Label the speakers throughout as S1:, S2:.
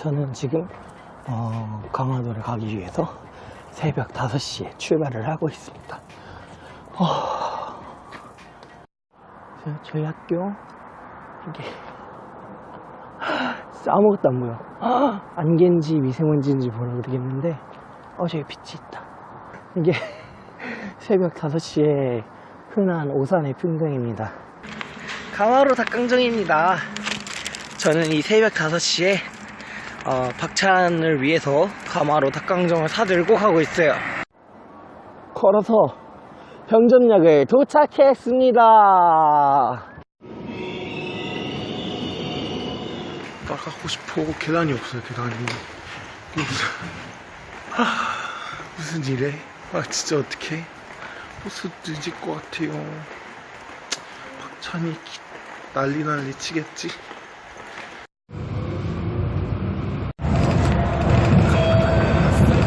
S1: 저는 지금 어, 강화도를 가기 위해서 새벽 5시에 출발을 하고 있습니다. 어... 저- 저희 학교 이게 아무것도 안 보여. 안개인지 미세먼지인지 모르겠는데 어 저기 빛이 있다. 이게 새벽 5시에 흔한 오산의 풍경입니다. 강화로 닭강정입니다. 저는 이 새벽 5시에 어, 박찬을 위해서 가마로 닭강정을 사들고 가고 있어요. 걸어서 병전역에 도착했습니다.
S2: 나가고 싶어 계단이 없어요 계단이. 이게 무슨 일에? 아 진짜 어떡해? 버스 늦을 것 같아요. 박찬이 기- 난리 난리 치겠지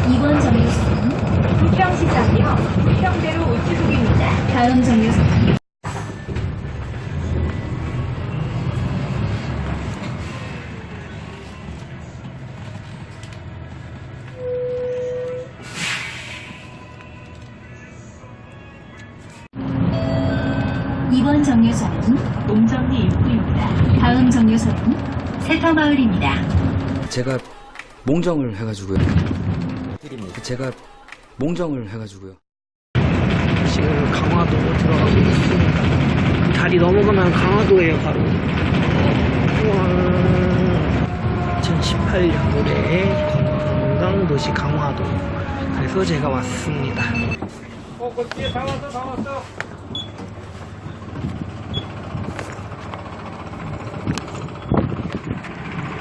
S3: 이번 정류소는
S4: 북평시장이요. 평대로
S3: 이번 정류소는 옹정리 입구입니다. 다음 정류소는 세터마을입니다.
S5: 제가 몽정을 해가지고요. 제가 몽정을 해가지고요.
S1: 여기 넘어가면 강화도예요 바로. 2018년 노래 관광도시 강화도. 그래서 제가 왔습니다. 어, 그 뒤에 다 왔어 다 왔어.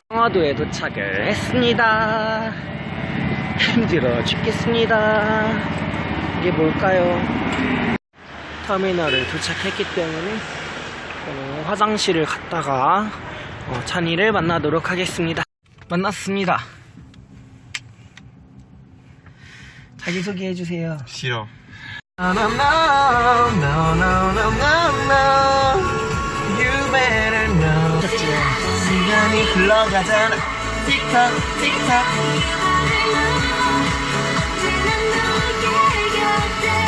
S1: 강화도에 도착을 했습니다. 힘들어 죽겠습니다. 이게 뭘까요? 터미널을 도착했기 때문에 어, 화장실을 갔다가 어, 찬이를 만나도록 하겠습니다. 만났습니다. 자기소개 해주세요.
S2: 싫어.
S1: 시간이 흘러가잖아. 틱톡, 틱톡.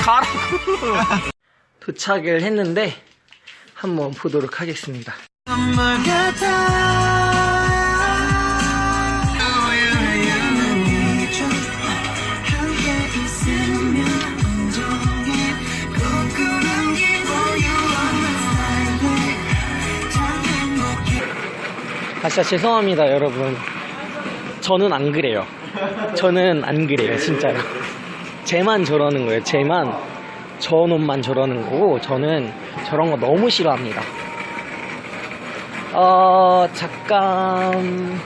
S1: 가라고. 도착을 했는데 한번 보도록 하겠습니다. 아 진짜 죄송합니다 여러분. 저는 안 그래요. 저는 안 그래요 진짜로. 쟤만 저러는 거예요 쟤만 저 놈만 저러는 거고 저는 저런 거 너무 싫어합니다 어 잠깐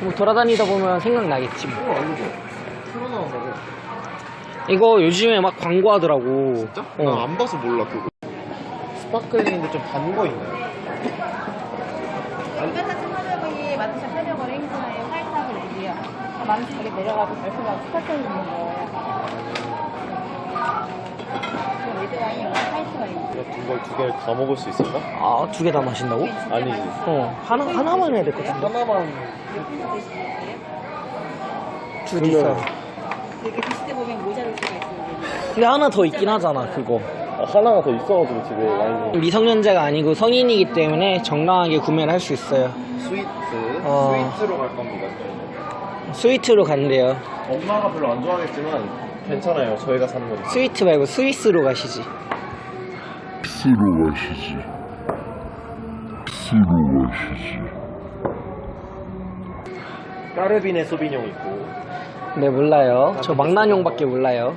S1: 뭐 돌아다니다 보면 생각나겠지 뭐
S2: 틀어나온다고
S1: 이거 요즘에 막 광고하더라고
S2: 진짜?
S1: 어.
S2: 나 안 봐서 몰라 그거 스파클링인데 좀 단 거 있나요?
S4: 이벤트 참가자분이 만드신 설명을 행사에 화이트하고 내기요. 만드신 여기 내려가서 발표하고 스타트 있는 거예요.
S2: 이걸 두 개를 다 먹을 수 있을까?
S1: 아 두 개 다 마신다고?
S2: 아니지
S1: 어 하나, 하나만 해야 될 것 같은데?
S2: 하나만.
S1: 두개 있어
S4: 이렇게 때 보면 모자랄 수가 있어요.
S1: 근데 하나 더 있긴 하잖아 그거.
S2: 아, 하나가 더 있어가지고 집에 와인이
S1: 미성년자가 아니고 성인이기 때문에 정당하게 구매를 할 수 있어요.
S2: Sweet?
S1: 어.
S2: Sweet로 갈 겁니다.
S1: Sweet로 간대요.
S2: 엄마가 별로 안 좋아하겠지만 괜찮아요. 저희가 사는 거니까.
S1: Sweet 말고 스위스로 가시지.
S6: 스로 가시지. 스로 가시지.
S2: Cabernet Sauvignon 있고.
S1: 네 몰라요. 저 망나뇽밖에 몰라요.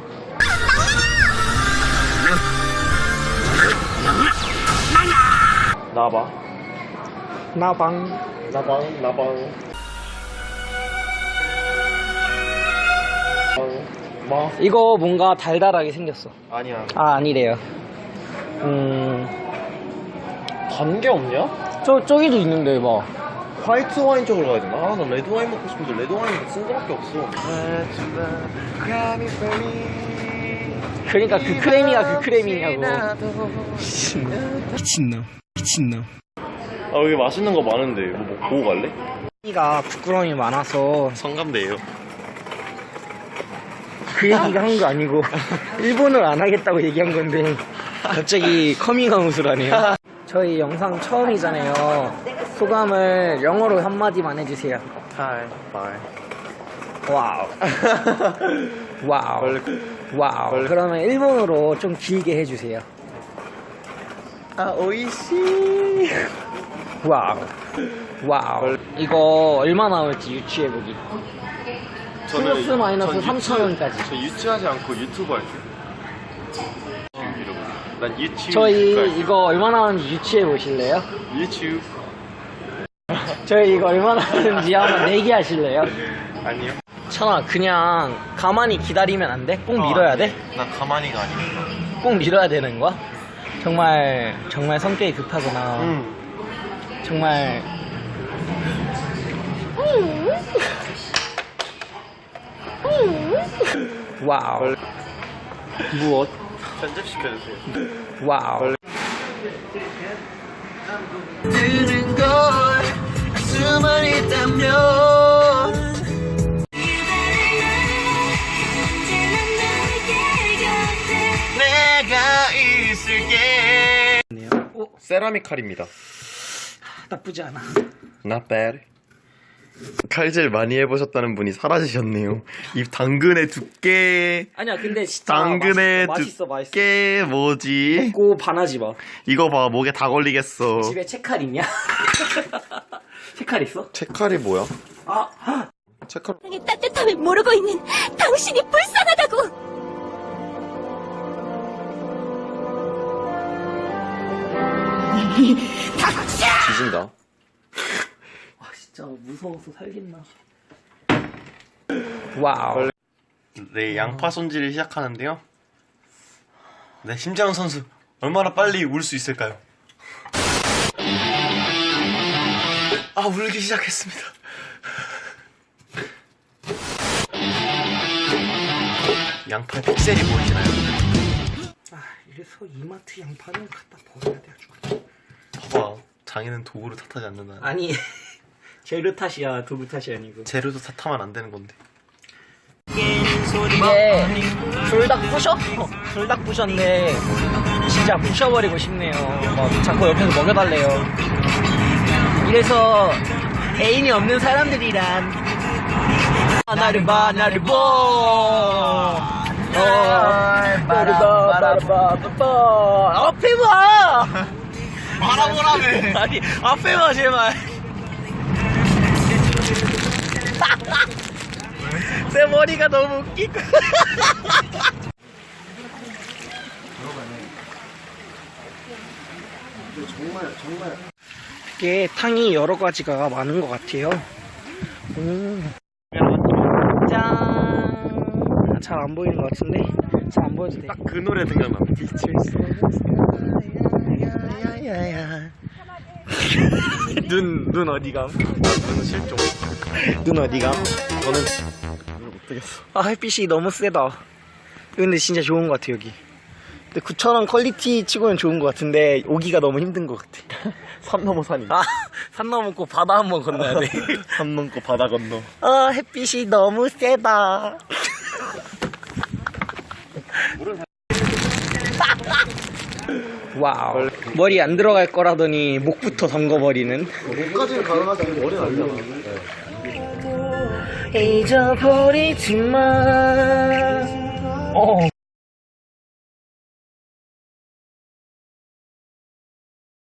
S2: 나봐
S1: 나방.
S2: 나방 나방 뭐?
S1: 이거 뭔가 달달하게 생겼어
S2: 아니야
S1: 아 아니래요 음...
S2: 단 게 없냐?
S1: 저, 저기도 있는데 뭐
S2: 화이트 와인 쪽으로 가야 되나? 아, 나 레드 와인 먹고 싶은데 레드 와인은 쓴 거밖에 없어.
S1: 그러니까 그 크레미가 그 크레미냐고 미친놈 미친놈 미친놈
S2: 아, 여기 맛있는 거 많은데 뭐, 뭐 보고 갈래?
S1: 가 부끄러움이 많아서
S2: 성감대예요.
S1: 그 얘기가 한 거 아니고 일본을 안 하겠다고 얘기한 건데 갑자기 커밍아웃을 하네요. 저희 영상 처음이잖아요. 소감을 영어로 한마디만 해주세요.
S2: Hi, bye.
S1: Wow. Wow. Wow. 그러면 일본어로 좀 길게 해주세요.
S2: 아, お
S1: いし. Wow. Wow. 이거 얼마 나올지 유추해보기. 플러스 마이너스 3,000원까지.
S2: 저 유치하지 않고 유튜브 할게요. 난 유튜브.
S1: 저희 이거 얼마 나오는지 유추해 보실래요?
S2: 유튜브.
S1: 저희 이거 얼마 나오는지 한번 내기 하실래요?
S2: 아니요.
S1: 천아 그냥 가만히 기다리면 안 돼? 꼭 밀어야 돼?
S2: 나 가만히가 아니니까.
S1: 꼭 밀어야 되는 거야? 정말 정말 성격이 급하구나.
S2: 응.
S1: 정말 와우. 무엇?
S2: 편집시켜주세요.
S1: 와우.
S2: 세라믹 칼입니다.
S1: 나쁘지 않아.
S2: Not bad. 칼질 많이 해보셨다는 분이 사라지셨네요. 이 당근의 두께,
S1: 아니야 근데 진짜
S2: 당근의
S1: 맛있어 맛있어.
S2: 두께 뭐지?
S1: 먹고 반하지 마.
S2: 이거 봐, 목에 다 걸리겠어.
S1: 집에 채칼 있냐? 채칼 있어?
S2: 채칼이 뭐야?
S1: 아,
S2: 채칼.
S7: 세상의 따뜻함을 모르고 있는 당신이 불쌍하다고!
S1: 와 진짜 무서워서 살겠나. Wow.
S2: 네, 양파 손질을 시작하는데요. 네, 심재원 선수 얼마나 빨리 울 수 있을까요? 아, 울기 시작했습니다. 양파의 픽셀이 보이시나요?
S1: 아 이래서 이마트 양파는 갖다 버려야 돼 아주.
S2: 봐봐, 장인은 도구를 탓하지 않는다.
S1: 아니 재료 탓이야 도구 탓이 아니고.
S2: 재료도 탓하면 안 되는 건데.
S1: 이게 불닭 부셔? 불닭 부셨는데 진짜 부셔버리고 싶네요. 막 자꾸 옆에서 먹여달래요. 이래서 애인이 없는 사람들이란 나를 봐 나를 봐 어, 나를 봐 나를 봐 앞에 봐
S2: 말아보라며!
S1: 아니 앞에 봐 제발 내 머리가 너무 웃기고 이게 탕이 여러 가지가 많은 것 같아요 음. 짠잘 안 보이는 것 같은데 잘 안 보여도
S2: 돼딱 그 노래 생각나.
S1: 눈, 눈 어디감?
S2: 저는 실종.
S1: 눈 어디감?
S2: 저는 못 되겠어.
S1: 아 햇빛이 너무 세다 근데 진짜 좋은 것 같아 여기 근데 9,000원 quality 치고는 좋은 것 같은데 오기가 너무 힘든 것 같아
S2: 산 넘어 산이.
S1: 아 산 넘고 바다 한번 건너야 돼
S2: 산 넘고 바다 건너.
S1: 아 햇빛이 너무 세다 wow 머리 안 들어갈 거라더니 목부터 담궈버리는
S2: 목까지는 가능하지 머리 날려.
S1: 잊어버리지만 어